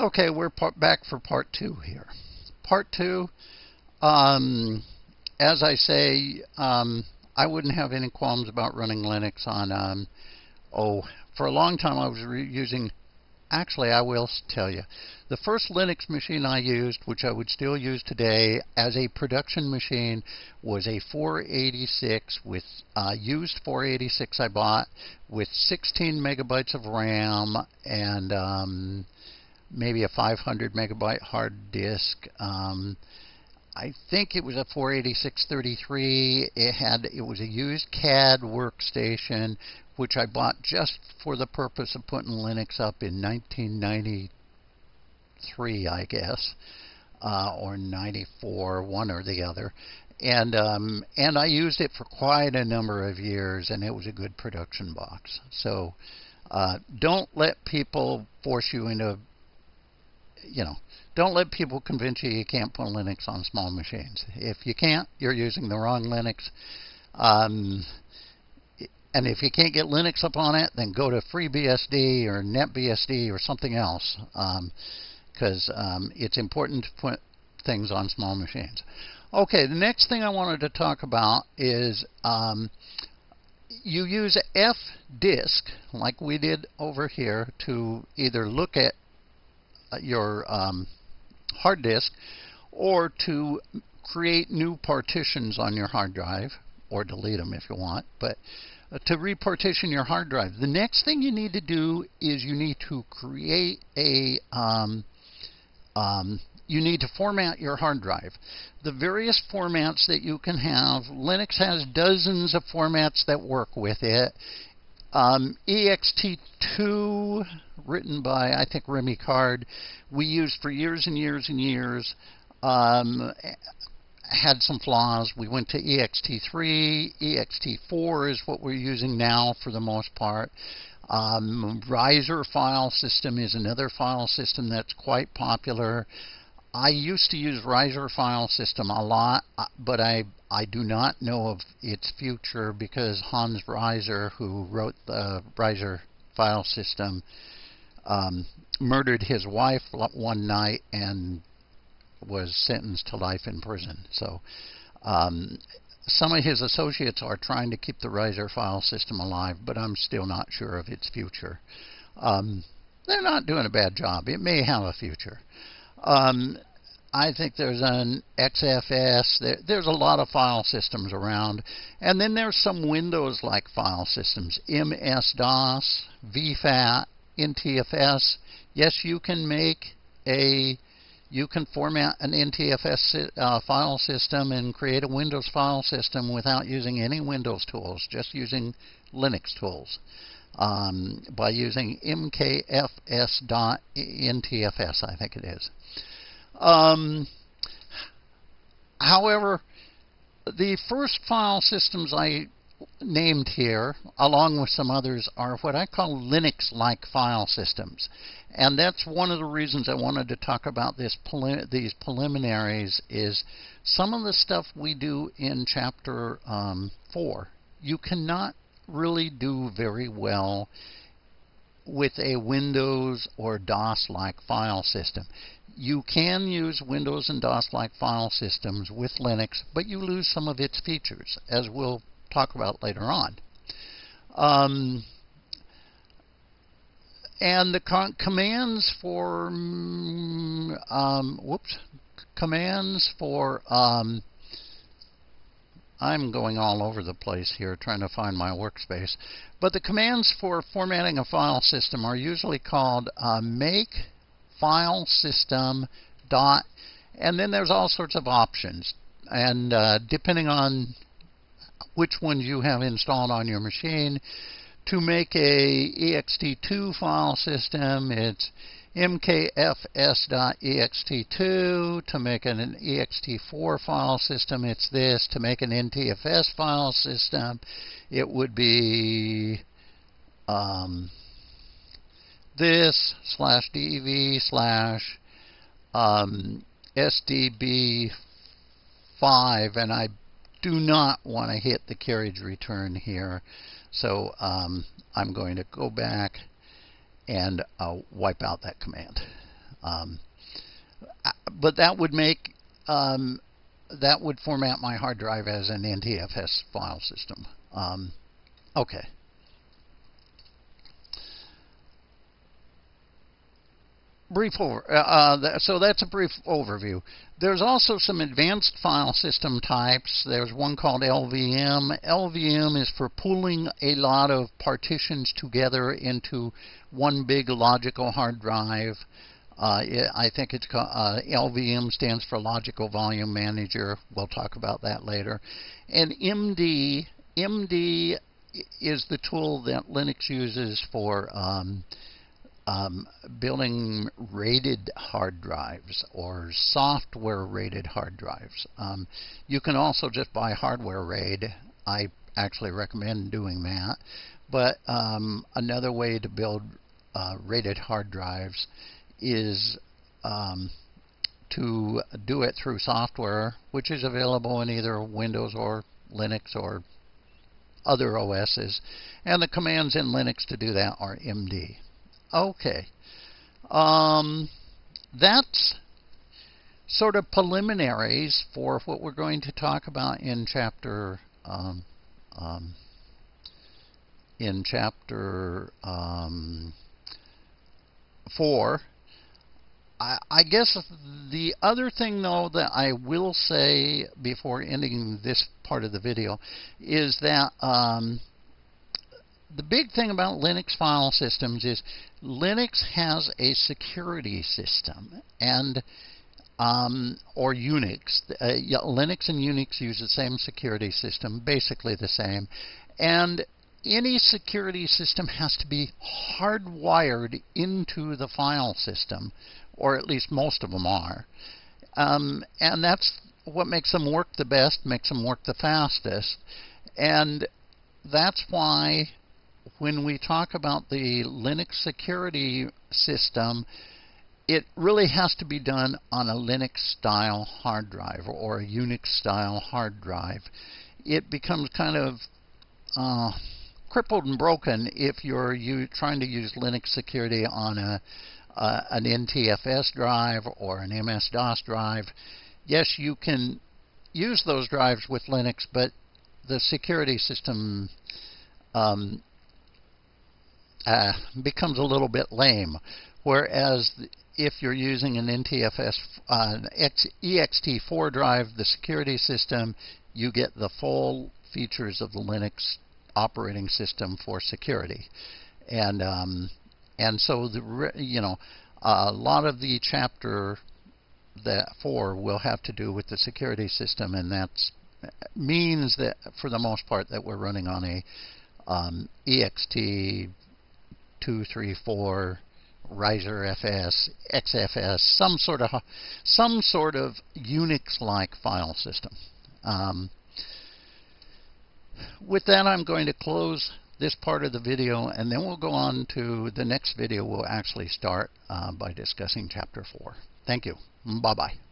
Okay, we're back for part two here. Part two, um, as I say, um, I wouldn't have any qualms about running Linux on, um, oh, for a long time I was using Actually, I will tell you. The first Linux machine I used, which I would still use today as a production machine, was a 486 with uh, used 486 I bought with 16 megabytes of RAM and um, maybe a 500 megabyte hard disk. Um, I think it was a 48633. It had it was a used CAD workstation which I bought just for the purpose of putting Linux up in 1993, I guess, uh, or 94, one or the other. And um, and I used it for quite a number of years, and it was a good production box. So uh, don't let people force you into, you know, don't let people convince you you can't put Linux on small machines. If you can't, you're using the wrong Linux. Um, and if you can't get Linux up on it, then go to FreeBSD or NetBSD or something else, because um, um, it's important to put things on small machines. Okay, the next thing I wanted to talk about is um, you use fdisk, like we did over here, to either look at your um, hard disk or to create new partitions on your hard drive, or delete them if you want. But uh, to repartition your hard drive. The next thing you need to do is you need to create a um, um, you need to format your hard drive. The various formats that you can have, Linux has dozens of formats that work with it. Um, ext2, written by, I think, Remy Card, we used for years and years and years. Um, had some flaws. We went to ext3. ext4 is what we're using now for the most part. Um, Reiser file system is another file system that's quite popular. I used to use Reiser file system a lot, uh, but I I do not know of its future because Hans Reiser, who wrote the Reiser file system, um, murdered his wife one night and was sentenced to life in prison. So um, some of his associates are trying to keep the Reiser file system alive, but I'm still not sure of its future. Um, they're not doing a bad job. It may have a future. Um, I think there's an XFS. There, there's a lot of file systems around. And then there's some Windows-like file systems. MS-DOS, VFAT, NTFS. Yes, you can make a you can format an NTFS uh, file system and create a Windows file system without using any Windows tools, just using Linux tools um, by using mkfs.ntfs, I think it is. Um, however, the first file systems I named here, along with some others, are what I call Linux-like file systems. And that's one of the reasons I wanted to talk about this these preliminaries is some of the stuff we do in Chapter um, 4, you cannot really do very well with a Windows or DOS-like file system. You can use Windows and DOS-like file systems with Linux, but you lose some of its features, as we'll talk about later on. Um, and the commands for um, whoops commands for um, I'm going all over the place here trying to find my workspace but the commands for formatting a file system are usually called uh, make file system dot and then there's all sorts of options and uh, depending on which ones you have installed on your machine. To make a ext2 file system, it's mkfs.ext2. To make an ext4 file system, it's this. To make an ntfs file system, it would be um, this slash dv slash um, sdb5, and I do not want to hit the carriage return here. So um, I'm going to go back and uh, wipe out that command. Um, uh, but that would make um, that would format my hard drive as an NTFS file system. Um, okay. Brief over. Uh, uh so that's a brief overview. There's also some advanced file system types. There's one called LVM. LVM is for pooling a lot of partitions together into one big logical hard drive. Uh, I think it's called, uh, LVM stands for Logical Volume Manager. We'll talk about that later. And MD, MD is the tool that Linux uses for um, um, building rated hard drives or software rated hard drives. Um, you can also just buy hardware RAID. I actually recommend doing that. But um, another way to build uh, rated hard drives is um, to do it through software, which is available in either Windows or Linux or other OSs. And the commands in Linux to do that are MD. Okay. Um, that's sort of preliminaries for what we're going to talk about in chapter um, um, in chapter um, four. I, I, guess the other thing, though, that I will say before ending this part of the video is that um, the big thing about Linux file systems is Linux has a security system and um, or Unix. Uh, yeah, Linux and Unix use the same security system, basically the same. And any security system has to be hardwired into the file system, or at least most of them are. Um, and that's what makes them work the best, makes them work the fastest. And that's why when we talk about the Linux security system, it really has to be done on a Linux style hard drive or a Unix style hard drive. It becomes kind of uh, crippled and broken if you're you, trying to use Linux security on a uh, an NTFS drive or an MS DOS drive. Yes, you can use those drives with Linux, but the security system um, uh, becomes a little bit lame. Whereas if you're using an NTFS uh, ext4 drive, the security system, you get the full features of the Linux operating system for security, and um, and so the you know a lot of the chapter that four will have to do with the security system, and that means that for the most part that we're running on a um, ext two, three, four, Reiser FS, XFS, some sort of some sort of Unix-like file system. Um, with that, I'm going to close this part of the video, and then we'll go on to the next video. We'll actually start uh, by discussing Chapter 4. Thank you. Bye-bye.